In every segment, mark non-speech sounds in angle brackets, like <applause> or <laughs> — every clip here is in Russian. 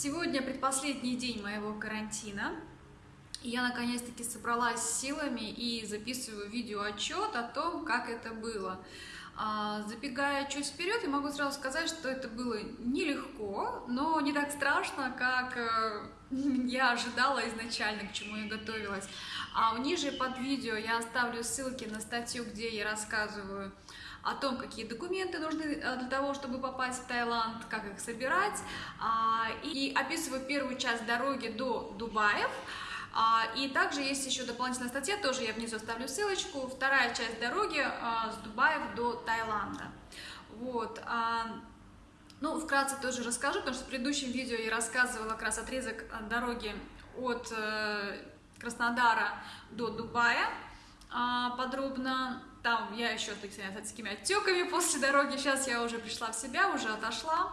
Сегодня предпоследний день моего карантина. И я наконец-таки собралась силами и записываю видеоотчет о том, как это было. А, забегая чуть вперед, я могу сразу сказать, что это было нелегко, но не так страшно, как э, <laughs> я ожидала изначально, к чему я готовилась. А ниже под видео я оставлю ссылки на статью, где я рассказываю о том, какие документы нужны э, для того, чтобы попасть в Таиланд, как их собирать, а, и описываю первую часть дороги до Дубаев, а, и также есть еще дополнительная статья, тоже я внизу оставлю ссылочку, вторая часть дороги а, с Дубаев до Таиланда. Вот. Ну, вкратце тоже расскажу, потому что в предыдущем видео я рассказывала как раз отрезок дороги от э, Краснодара до Дубая подробно. Там я еще с такими отеками после дороги. Сейчас я уже пришла в себя, уже отошла.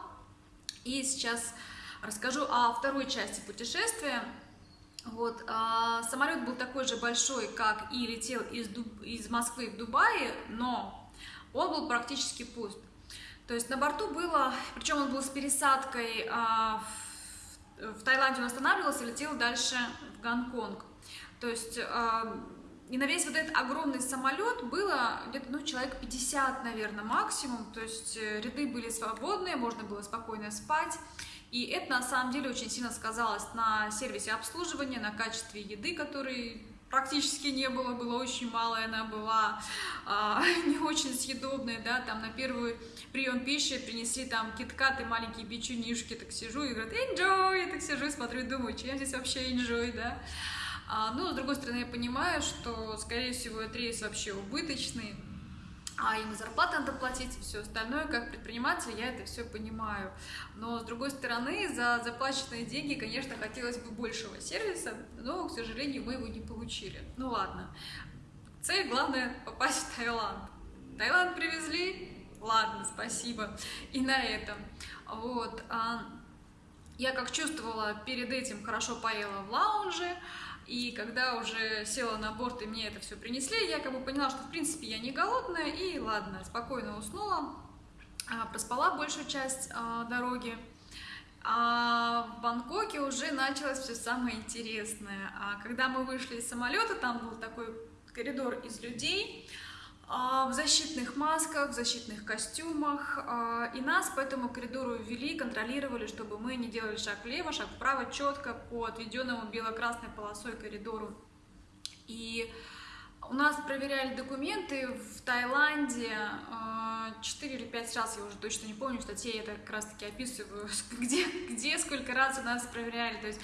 И сейчас расскажу о второй части путешествия. Вот, а, самолет был такой же большой, как и летел из, Дуб... из Москвы в Дубае, но он был практически пуст. То есть на борту было, причем он был с пересадкой а, в, в Таиланде он останавливался и летел дальше в Гонконг. То есть а, и на весь вот этот огромный самолет было где-то, ну, человек 50, наверное, максимум. То есть э, ряды были свободные, можно было спокойно спать. И это на самом деле очень сильно сказалось на сервисе обслуживания, на качестве еды, которой практически не было, было очень мало, она была а, <laughs> не очень съедобная, да, там на первый прием пищи принесли там киткаты, маленькие печенюшки, так сижу и говорят, enjoy, я так сижу и смотрю и думаю, чем здесь вообще enjoy, да, а, ну, с другой стороны, я понимаю, что, скорее всего, этот рейс вообще убыточный, а им зарплаты надо платить и все остальное, как предприниматель, я это все понимаю. Но, с другой стороны, за заплаченные деньги, конечно, хотелось бы большего сервиса, но, к сожалению, мы его не получили. Ну ладно. Цель, главное, попасть в Таиланд. Таиланд привезли? Ладно, спасибо. И на этом. Вот. А, я как чувствовала, перед этим хорошо поела в лаунже, и когда уже села на борт и мне это все принесли, я как бы поняла, что в принципе я не голодная, и ладно, спокойно уснула, а, проспала большую часть а, дороги. А в Бангкоке уже началось все самое интересное. А когда мы вышли из самолета, там был такой коридор из людей, в защитных масках, в защитных костюмах. А, и нас по этому коридору ввели, контролировали, чтобы мы не делали шаг влево, шаг вправо, четко по отведенному бело-красной полосой коридору. И у нас проверяли документы в Таиланде 4 а, или 5 раз, я уже точно не помню, в статье я это как раз таки описываю, <laughs> где, где сколько раз у нас проверяли. То есть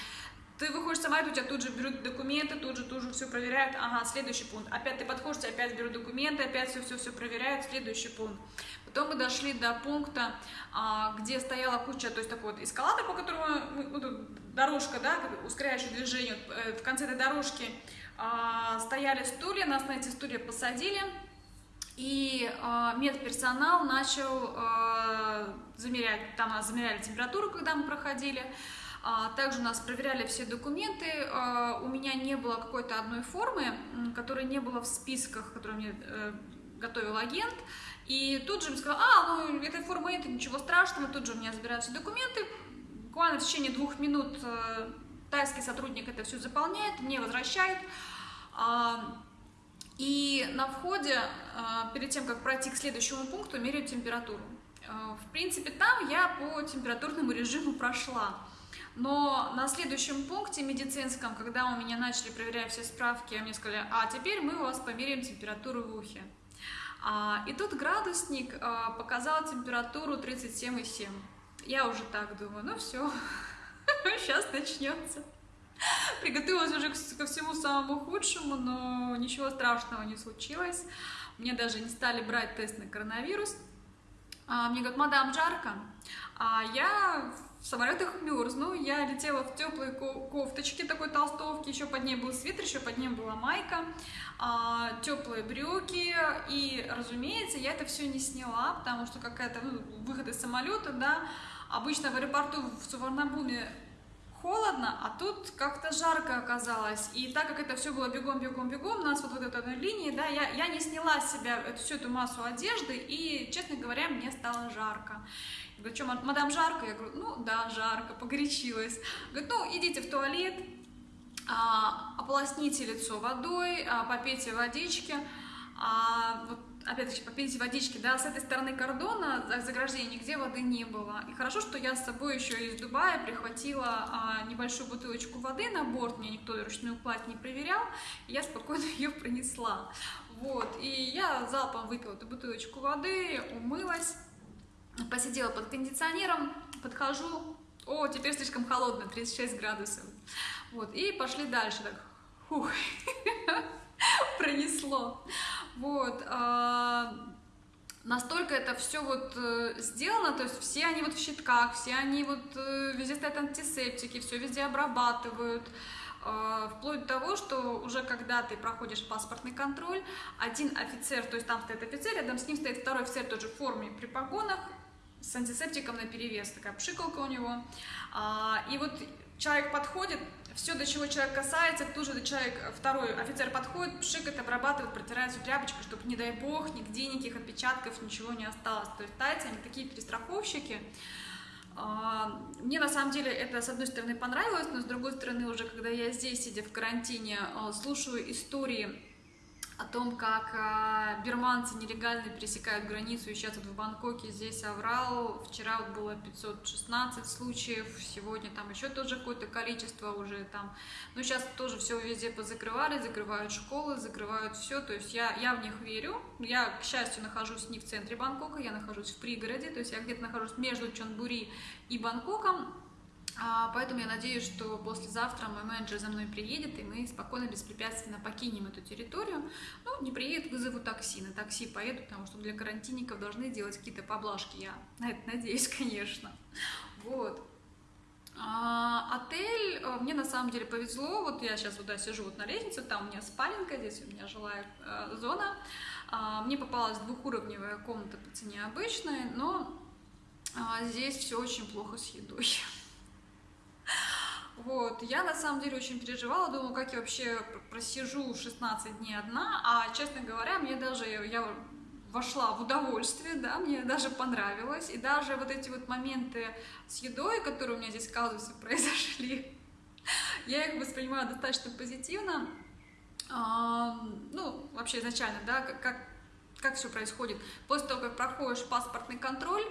ты выходишь самолет, у тебя тут же берут документы, тут же, тут же все проверяют. Ага, следующий пункт. Опять ты подходишь, опять берут документы, опять все-все-все проверяют, следующий пункт. Потом мы дошли до пункта, а, где стояла куча, то есть такой вот эскалатор, по которому, ну, дорожка, да, ускоряющее движение. Э, в конце этой дорожки а, стояли стулья, нас на эти стулья посадили. И э, медперсонал начал э, замерять, там замеряли температуру, когда мы проходили. А, также нас проверяли все документы. А, у меня не было какой-то одной формы, которой не было в списках, которые мне э, готовил агент. И тут же мне сказал, а, ну, этой формы нет, ничего страшного. Тут же у меня забирают все документы. Буквально в течение двух минут э, тайский сотрудник это все заполняет, мне возвращает. А, и на входе, перед тем, как пройти к следующему пункту, меряют температуру. В принципе, там я по температурному режиму прошла. Но на следующем пункте медицинском, когда у меня начали проверять все справки, мне сказали, а теперь мы у вас померяем температуру в ухе. А, и тут градусник а, показал температуру 37,7. Я уже так думаю, ну все, сейчас <laughs> начнется. Приготовилась уже ко всему самому худшему, но ничего страшного не случилось. Мне даже не стали брать тест на коронавирус. А, мне говорят, мадам, жарко. А я в самолетах мерзну, я летела в теплой кофточке такой толстовки, еще под ней был свитер, еще под ней была майка, а, теплые брюки, и, разумеется, я это все не сняла, потому что какая-то, ну, выход из самолета, да, обычно в аэропорту в Суварнабуме холодно, а тут как-то жарко оказалось. И так как это все было бегом-бегом-бегом, у нас вот в этой линии, да, я, я не сняла с себя эту, всю эту массу одежды, и, честно говоря, мне стало жарко. Говорит, что, мадам, жарко? Я говорю, ну да, жарко, погорячилась. Говорит, ну идите в туалет, а, ополосните лицо водой, а, попейте водички, а, вот опять-таки, попейте водички, да, с этой стороны кордона заграждения нигде воды не было. И хорошо, что я с собой еще из Дубая прихватила а, небольшую бутылочку воды на борт, мне никто ручную кладь не проверял, и я спокойно <laughs> ее пронесла. Вот, и я залпом выпила эту бутылочку воды, умылась, посидела под кондиционером, подхожу, о, теперь слишком холодно, 36 градусов. Вот, и пошли дальше, так, фух, <laughs> пронесло. Вот, а, настолько это все вот э, сделано, то есть все они вот в щитках, все они вот э, везде стоят антисептики, все везде обрабатывают, вплоть до того, что уже когда ты проходишь паспортный контроль, один офицер, то есть там стоит офицер, рядом с ним стоит второй офицер тоже в форме при погонах, с антисептиком на перевес, такая пшикалка у него. А, и вот человек подходит, все, до чего человек касается, тут же человек, второй офицер подходит, пшикает, обрабатывает, протирает всю тряпочку, чтобы, не дай бог, нигде никаких отпечатков, ничего не осталось. То есть тайцы, они такие перестраховщики. А, мне на самом деле это с одной стороны понравилось, но с другой стороны уже когда я здесь, сидя в карантине, а, слушаю истории о том, как э, бирманцы нелегально пересекают границу, и сейчас вот в Бангкоке здесь оврал, вчера вот было 516 случаев, сегодня там еще тоже какое-то количество уже там, но сейчас тоже все везде позакрывали, закрывают школы, закрывают все, то есть я, я в них верю, я, к счастью, нахожусь не в центре Бангкока, я нахожусь в пригороде, то есть я где-то нахожусь между Чонбури и Бангкоком, поэтому я надеюсь, что послезавтра мой менеджер за мной приедет, и мы спокойно, беспрепятственно покинем эту территорию. Ну, не приедет, вызову такси. На такси поеду, потому что для карантинников должны делать какие-то поблажки. Я на это надеюсь, <laughs> конечно. Вот. А, отель, э, мне на самом деле повезло, вот я сейчас вот да, сижу вот на лестнице, там у меня спаленка, здесь у меня жилая э, зона, а, мне попалась двухуровневая комната по цене обычной, но а, здесь все очень плохо с едой. <laughs> Вот, я на самом деле очень переживала, думала, как я вообще просижу 16 дней одна, а, честно говоря, мне даже, я вошла в удовольствие, да, мне даже понравилось, и даже вот эти вот моменты с едой, которые у меня здесь, оказывается, <laughs> произошли, я их воспринимаю достаточно позитивно, ну, вообще изначально, да, как, как все происходит. После того, как проходишь паспортный контроль,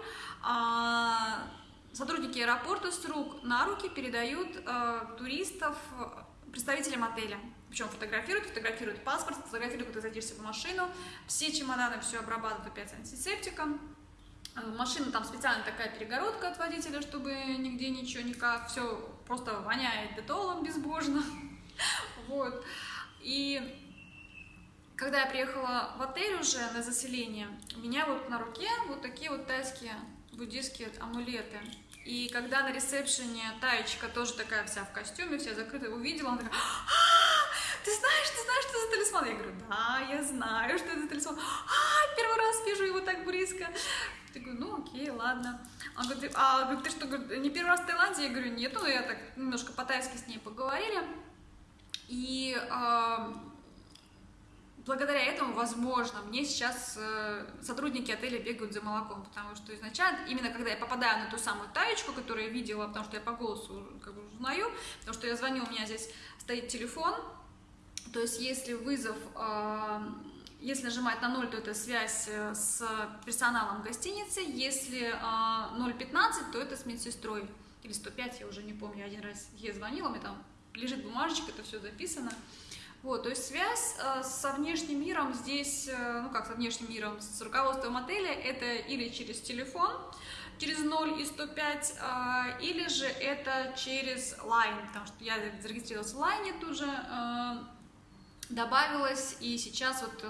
а, Сотрудники аэропорта с рук на руки передают э, туристов представителям отеля. Причем фотографируют, фотографируют паспорт, фотографируют, когда садишься в машину. Все чемоданы все обрабатывают опять антисептиком. Э, машина там специально такая перегородка от водителя, чтобы нигде ничего никак. Все просто воняет детолом безбожно. <laughs> Вот. И когда я приехала в отель уже на заселение, у меня вот на руке вот такие вот тайские буддийские амулеты. И когда на ресепшене Таечка тоже такая вся в костюме, вся закрытая, увидела, она такая, а, ты знаешь, ты знаешь, что за талисман? Я говорю, да, я знаю, что это за талисман. А, первый раз вижу его так близко. Я говорю, ну окей, ладно. Он говорит, а говорит, ты что, не первый раз в Таиланде? Я говорю, нет, ну я так немножко по-тайски с ней поговорили. И э, благодаря этому, возможно, мне сейчас э, сотрудники отеля бегают за молоком, потому что изначально, именно когда я попадаю на ту самую таечку, которую я видела, потому что я по голосу как бы узнаю, потому что я звоню, у меня здесь стоит телефон, то есть если вызов, э, если нажимать на 0, то это связь э, с персоналом гостиницы, если 0.15, то это с медсестрой, или 105, я уже не помню, один раз ей звонила, меня там лежит бумажечка, это все записано, вот, то есть связь э, со внешним миром здесь, э, ну как со внешним миром, с руководством отеля, это или через телефон, через 0 и 105, э, или же это через Line, потому что я зарегистрировалась в Line тут же, добавилась, и сейчас вот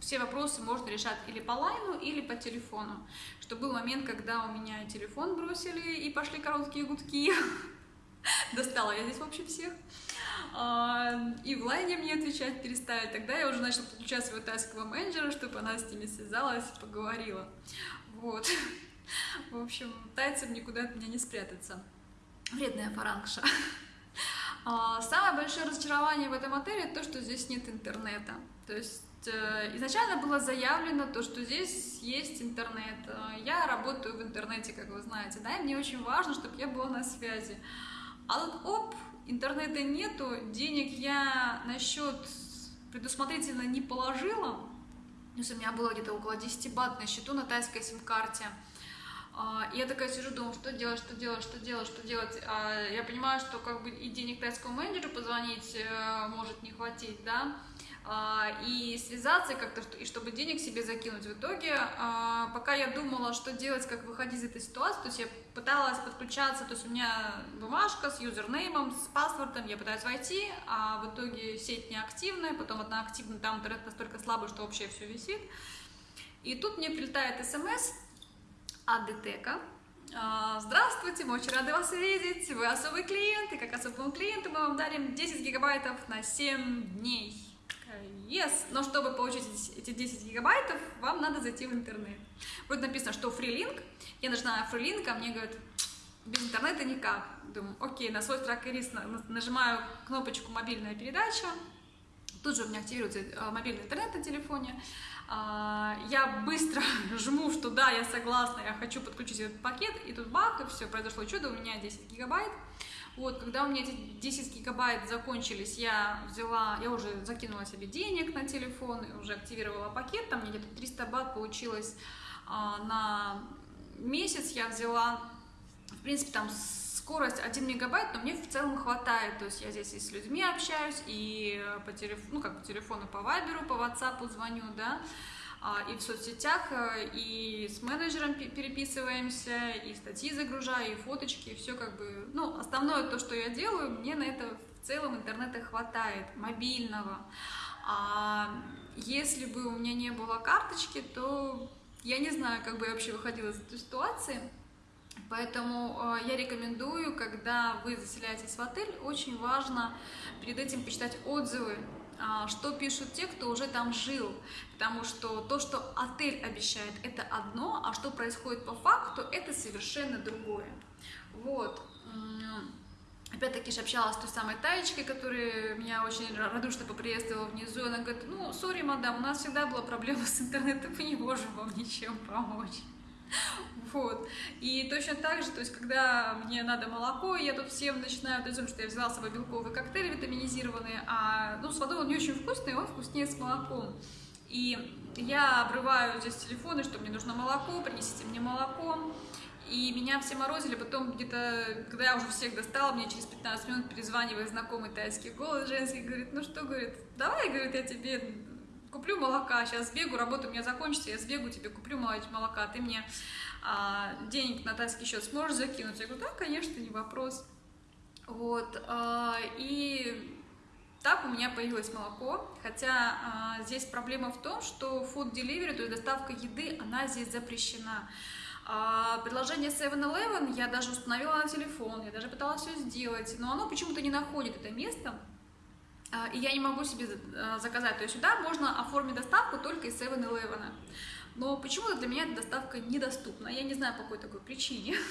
все вопросы можно решать или по лайну, или по телефону. Что был момент, когда у меня телефон бросили и пошли короткие гудки. <laughs> <laughs> Достала я здесь, в общем, всех. А, и в лайне мне отвечать перестали. Тогда я уже начала подключать своего тайского менеджера, чтобы она с ними связалась и поговорила. Вот. <laughs> В общем, тайцам никуда от меня не спрятаться. Вредная фарангша. <laughs> А, самое большое разочарование в этом отеле то, что здесь нет интернета. То есть э, изначально было заявлено то, что здесь есть интернет. Э, я работаю в интернете, как вы знаете, да, и мне очень важно, чтобы я была на связи. А тут, оп, интернета нету, денег я на счет предусмотрительно не положила. То есть у меня было где-то около 10 бат на счету на тайской сим-карте. А, и я такая сижу, думаю, что делать, что делать, что делать, что делать. А, я понимаю, что как бы и денег тайскому менеджеру позвонить э, может не хватить, да, и связаться как-то, и чтобы денег себе закинуть. В итоге, пока я думала, что делать, как выходить из этой ситуации, то есть я пыталась подключаться, то есть у меня бумажка с юзернеймом, с паспортом, я пытаюсь войти, а в итоге сеть неактивная, потом одна активная, там интернет настолько слабый, что вообще все висит. И тут мне прилетает смс, от Детека. А, здравствуйте, мы очень рады вас видеть. Вы особый клиент, и как особому клиенту мы вам дарим 10 гигабайтов на 7 дней. Yes, но чтобы получить эти 10 гигабайтов, вам надо зайти в интернет. Будет написано, что фрилинк. Я нажимаю фрилинк, а мне говорят, без интернета никак. Думаю, окей, на свой страх и риск нажимаю кнопочку «Мобильная передача». Тут же у меня активируется э, мобильный интернет на телефоне. А, я быстро <laughs> жму, что да, я согласна, я хочу подключить этот пакет, и тут бах, и все, произошло чудо, у меня 10 гигабайт. Вот, когда у меня эти 10 гигабайт закончились, я взяла, я уже закинула себе денег на телефон, уже активировала пакет, там мне где-то 300 бат получилось а, на месяц, я взяла, в принципе, там скорость 1 мегабайт, но мне в целом хватает, то есть я здесь и с людьми общаюсь, и по телефону, ну как по телефону, по вайберу, по ватсапу звоню, да, а, и в соцсетях, э, и с менеджером переписываемся, и статьи загружаю, и фоточки, и все как бы, ну, основное то, что я делаю, мне на это в целом интернета хватает, мобильного. А если бы у меня не было карточки, то я не знаю, как бы я вообще выходила из этой ситуации. Поэтому э, я рекомендую, когда вы заселяетесь в отель, очень важно перед этим почитать отзывы, э, что пишут те, кто уже там жил. Потому что то, что отель обещает, это одно, а что происходит по факту, это совершенно другое. Вот. Опять-таки же общалась с той самой Таечкой, которая меня очень радушно поприветствовала внизу. Она говорит, ну, сори, мадам, у нас всегда была проблема с интернетом, мы не можем вам ничем помочь. <laughs> Вот. И точно так же, то есть, когда мне надо молоко, я тут всем начинаю думать, что я взяла с собой белковый коктейль витаминизированный, а ну, с водой он не очень вкусный, он вкуснее с молоком. И я обрываю здесь телефоны, что мне нужно молоко, принесите мне молоко. И меня все морозили, потом где-то, когда я уже всех достала, мне через 15 минут перезванивает знакомый тайский голос женский, говорит, ну что, говорит, давай, говорит, я тебе куплю молока, сейчас сбегу, работа у меня закончится, я сбегу, тебе куплю молока, ты мне а, денег на тайский счет сможешь закинуть? Я говорю, да, конечно, не вопрос. Вот, а, и так у меня появилось молоко, хотя а, здесь проблема в том, что food delivery, то есть доставка еды, она здесь запрещена. А, приложение 7-Eleven я даже установила на телефон, я даже пыталась все сделать, но оно почему-то не находит это место, и я не могу себе а, заказать. То есть сюда можно оформить доставку только из 7-Eleven. Но почему-то для меня эта доставка недоступна. Я не знаю по какой такой причине. <laughs>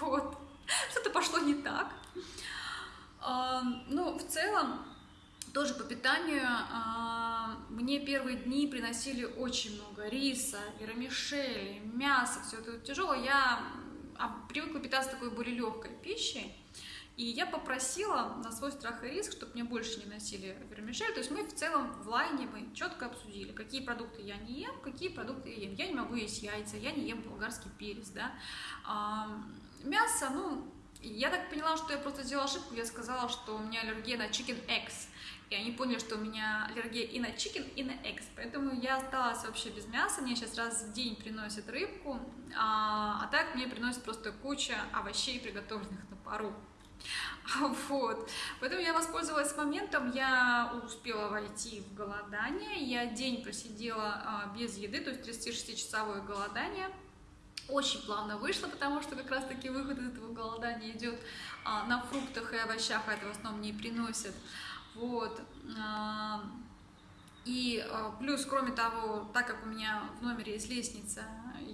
Вот. Что-то пошло не так. А, ну, в целом, тоже по питанию мне первые дни приносили очень много риса, вермишели, мяса, все это тяжело. Я привыкла питаться такой более легкой пищей. И я попросила на свой страх и риск, чтобы мне больше не носили вермишель. То есть мы в целом в лайне мы четко обсудили, какие продукты я не ем, какие продукты я ем. Я не могу есть яйца, я не ем болгарский перец, да. А, мясо, ну, я так поняла, что я просто сделала ошибку, я сказала, что у меня аллергия на chicken eggs. И они поняли, что у меня аллергия и на chicken, и на eggs. Поэтому я осталась вообще без мяса. Мне сейчас раз в день приносят рыбку, а, а так мне приносят просто куча овощей, приготовленных на пару. <laughs> Вот. Поэтому я воспользовалась моментом, я успела войти в голодание, я день просидела а, без еды, то есть 36-часовое голодание. Очень плавно вышло, потому что как раз-таки выход из этого голодания идет а, на фруктах и овощах, а это в основном не приносят. Вот. А, и плюс, кроме того, так как у меня в номере есть лестница,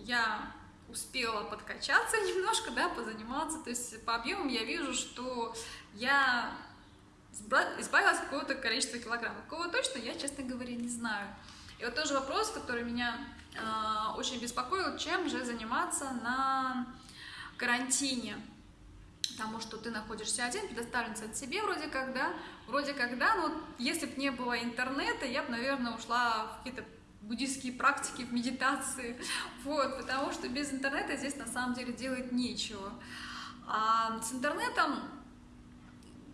я успела подкачаться <laughs> немножко, да, позаниматься. То есть по объемам я вижу, что я избавилась от какого-то количества килограммов. Какого точно, я, честно говоря, не знаю. И вот тоже вопрос, который меня э, очень беспокоил, чем же заниматься на карантине. Потому что ты находишься один, предоставлен от себе вроде как, да, вроде как, да, но если бы не было интернета, я бы, наверное, ушла в какие-то буддийские практики, в медитации, вот, потому что без интернета здесь на самом деле делать нечего. А с интернетом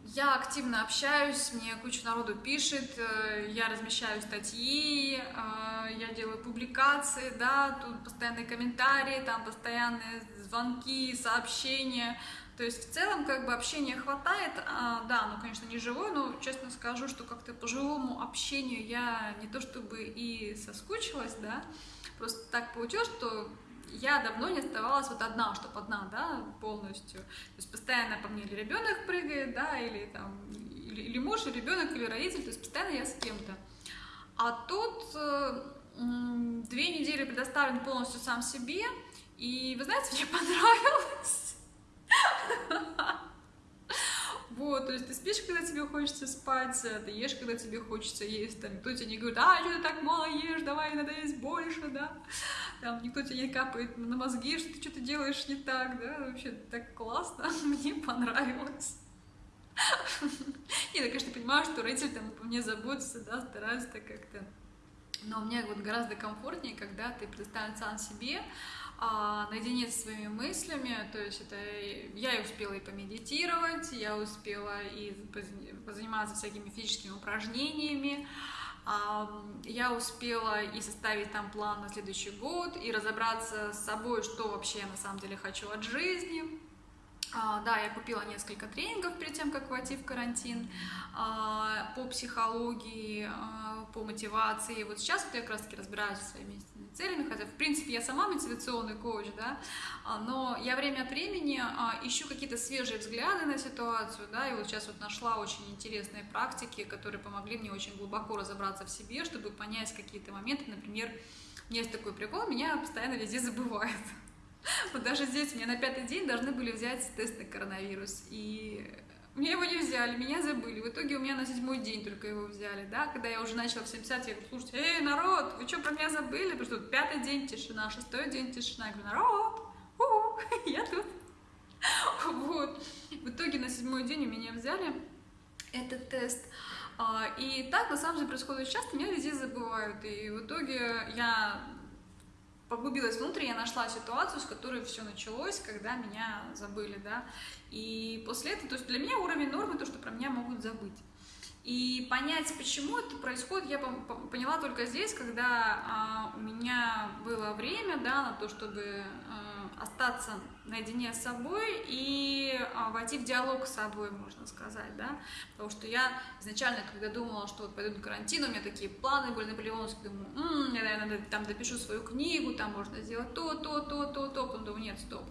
я активно общаюсь, мне куча народу пишет, э, я размещаю статьи, э, я делаю публикации, да, тут постоянные комментарии, там постоянные звонки, сообщения. То есть в целом как бы общения хватает, а, да, ну конечно не живой, но честно скажу, что как-то по живому общению я не то чтобы и соскучилась, да, просто так получилось, что я давно не оставалась вот одна, чтобы одна, да, полностью. То есть постоянно по мне или ребенок прыгает, да, или там, или, или муж, или ребенок, или родитель, то есть постоянно я с кем-то. А тут э, две недели предоставлен полностью сам себе, и вы знаете, мне <laughs> понравилось. Вот, то есть ты спишь, когда тебе хочется спать, ты ешь, когда тебе хочется есть, там, никто тебе не говорит, а, что ты так мало ешь, давай, надо есть больше, да, там, никто тебе не капает на мозги, что ты что-то делаешь не так, да, вообще так классно, <laughs> мне понравилось. <laughs> Нет, я, конечно, понимаю, что родители там по мне заботятся, да, стараются как-то, но мне вот гораздо комфортнее, когда ты предоставлен сам себе, а, наедине со своими мыслями, то есть это я и успела и помедитировать, я успела и позаниматься всякими физическими упражнениями, а, я успела и составить там план на следующий год, и разобраться с собой, что вообще я на самом деле хочу от жизни. А, да, я купила несколько тренингов перед тем, как войти в карантин по психологии, по мотивации. Вот сейчас вот я как раз таки разбираюсь со своими целями, хотя, в принципе, я сама мотивационный коуч, да, а, но я время от времени а, ищу какие-то свежие взгляды на ситуацию, да, и вот сейчас вот нашла очень интересные практики, которые помогли мне очень глубоко разобраться в себе, чтобы понять какие-то моменты, например, у меня есть такой прикол, меня постоянно везде забывают. <laughs> Вот даже здесь меня на пятый день должны были взять тест на коронавирус, и мне его не взяли, меня забыли. В итоге у меня на седьмой день только его взяли, да, когда я уже начала всем писать, я говорю, слушайте, эй, народ, вы что, про меня забыли? Потому что пятый день тишина, шестой день тишина. Я говорю, народ, у -у, <laughs> я тут. Вот. В итоге на седьмой день у меня взяли этот тест. А, и так, на самом деле, происходит часто, меня везде забывают. И в итоге я поглубилась внутрь, я нашла ситуацию, с которой все началось, когда меня забыли, да, и после этого, то есть для меня уровень нормы то, что про меня могут забыть. И понять, почему это происходит, я поняла только здесь, когда а, у меня было время, да, на то, чтобы а, остаться наедине с собой и а, войти в диалог с собой, можно сказать, да, потому что я изначально, когда думала, что вот пойду на карантин, у меня такие планы были наполеоновские, думаю, м-м, я, наверное, там допишу свою книгу, там можно сделать то, то, то, то, то, потом думаю, нет, стоп,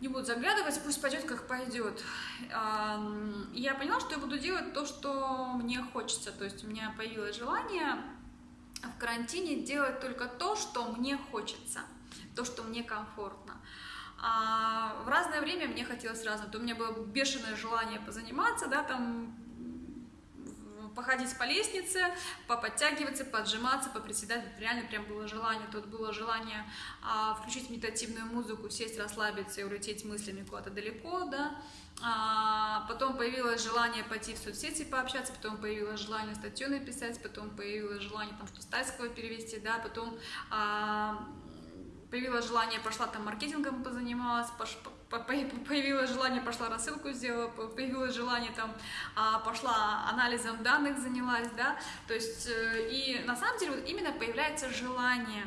не буду заглядывать, пусть пойдет, как пойдет. Я поняла, что я буду делать то, что мне хочется, то есть у меня появилось желание в карантине делать только то, что мне хочется, то, что мне комфортно. А в разное время мне хотелось разное. То у меня было бешеное желание позаниматься, да, там походить по лестнице, поподтягиваться, поджиматься, поприседать. Реально прям было желание. Тут было желание а, включить медитативную музыку, сесть, расслабиться и улететь мыслями куда-то далеко, да. А, потом появилось желание пойти в соцсети пообщаться, потом появилось желание статью написать, потом появилось желание там что-то с перевести, да, потом а, появилось желание, пошла там маркетингом позанималась, пош, по, появилось желание, пошла рассылку сделала, появилось желание там, а, пошла анализом данных занялась, да, то есть, э, и на самом деле вот именно появляется желание,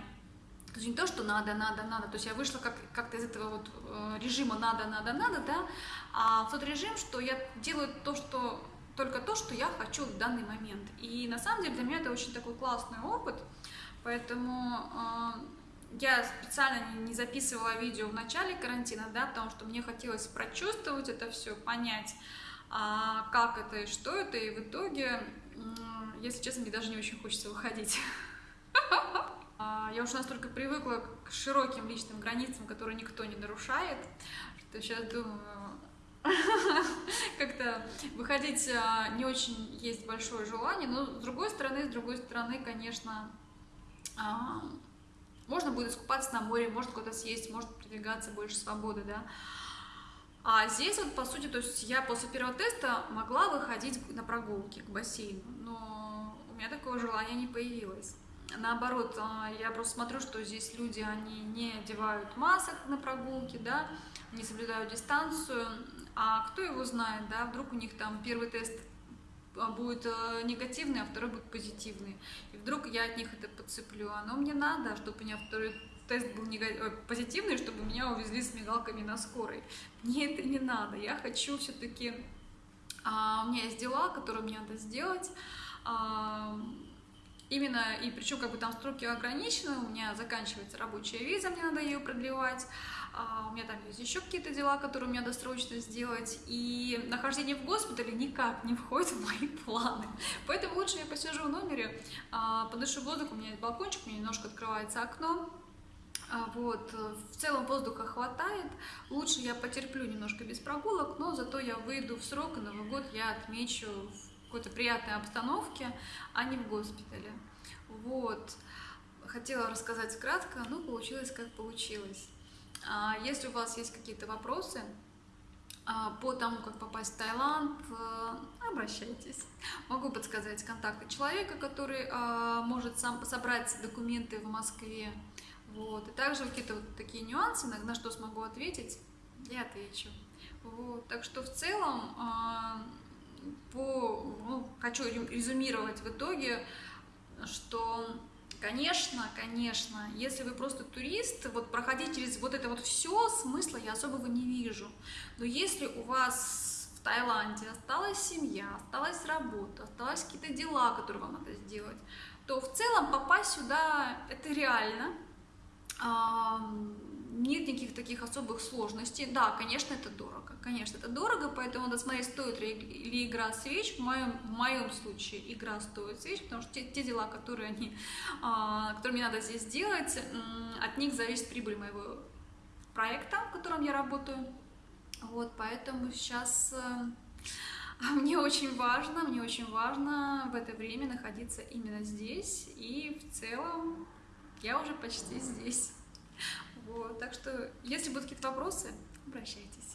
то есть не то, что надо, надо, надо, то есть я вышла как, как-то из этого вот э, режима надо, надо, надо, да, а в тот режим, что я делаю то, что только то, что я хочу в данный момент. И на самом деле для меня это очень такой классный опыт, поэтому э, я специально не записывала видео в начале карантина, да, потому что мне хотелось прочувствовать это все, понять, а, как это и что это, и в итоге, если честно, мне даже не очень хочется выходить. <laughs> А, я уже настолько привыкла к широким личным границам, которые никто не нарушает, что сейчас думаю, <laughs> как-то выходить а, не очень есть большое желание, но с другой стороны, с другой стороны, конечно, можно будет искупаться на море, может куда-то съесть, может продвигаться больше свободы, да. А здесь вот, по сути, то есть я после первого теста могла выходить на прогулки к бассейну, но у меня такого желания не появилось. Наоборот, а, я просто смотрю, что здесь люди, они не одевают масок на прогулки, да, не соблюдают дистанцию, а кто его знает, да, вдруг у них там первый тест будет а, негативный, а второй будет позитивный. И вдруг я от них это подцеплю. Оно мне надо, чтобы у меня второй тест был негатив... позитивный, чтобы меня увезли с мигалками на скорой. Мне это не надо. Я хочу все-таки... А, у меня есть дела, которые мне надо сделать. А, именно, и причем как бы там сроки ограничены, у меня заканчивается рабочая виза, мне надо ее продлевать. А, у меня там есть еще какие-то дела, которые мне надо срочно сделать, и нахождение в госпитале никак не входит в мои планы. Поэтому лучше я посижу в номере, а, подышу воздух, у меня есть балкончик, у меня немножко открывается окно, а, вот, в целом воздуха хватает, лучше я потерплю немножко без прогулок, но зато я выйду в срок, и Новый год я отмечу в какой-то приятной обстановке, а не в госпитале. Вот, хотела рассказать кратко, но получилось как получилось. А, если у вас есть какие-то вопросы а, по тому, как попасть в Таиланд, э, обращайтесь. Могу подсказать контакты человека, который а, может сам собрать документы в Москве. Вот. И также какие-то вот такие нюансы, на что смогу ответить, я отвечу. Вот. Так что в целом по, ну, хочу резюмировать в итоге, что Конечно, конечно, если вы просто турист, вот проходить через вот это вот все, смысла я особого не вижу. Но если у вас в Таиланде осталась семья, осталась работа, осталось какие-то дела, которые вам надо сделать, то в целом попасть сюда это реально нет никаких таких особых сложностей. Да, конечно, это дорого. Конечно, это дорого, поэтому надо смотреть, стоит ли игра свеч. В моем, в моем случае игра стоит свеч, потому что те, те дела, которые, они, а, которые мне надо здесь сделать, от них зависит прибыль моего проекта, в котором я работаю. Вот, поэтому сейчас э, <laughs> мне очень важно, мне очень важно в это время находиться именно здесь, и в целом я уже почти здесь. Вот, так что, если будут какие-то вопросы, обращайтесь.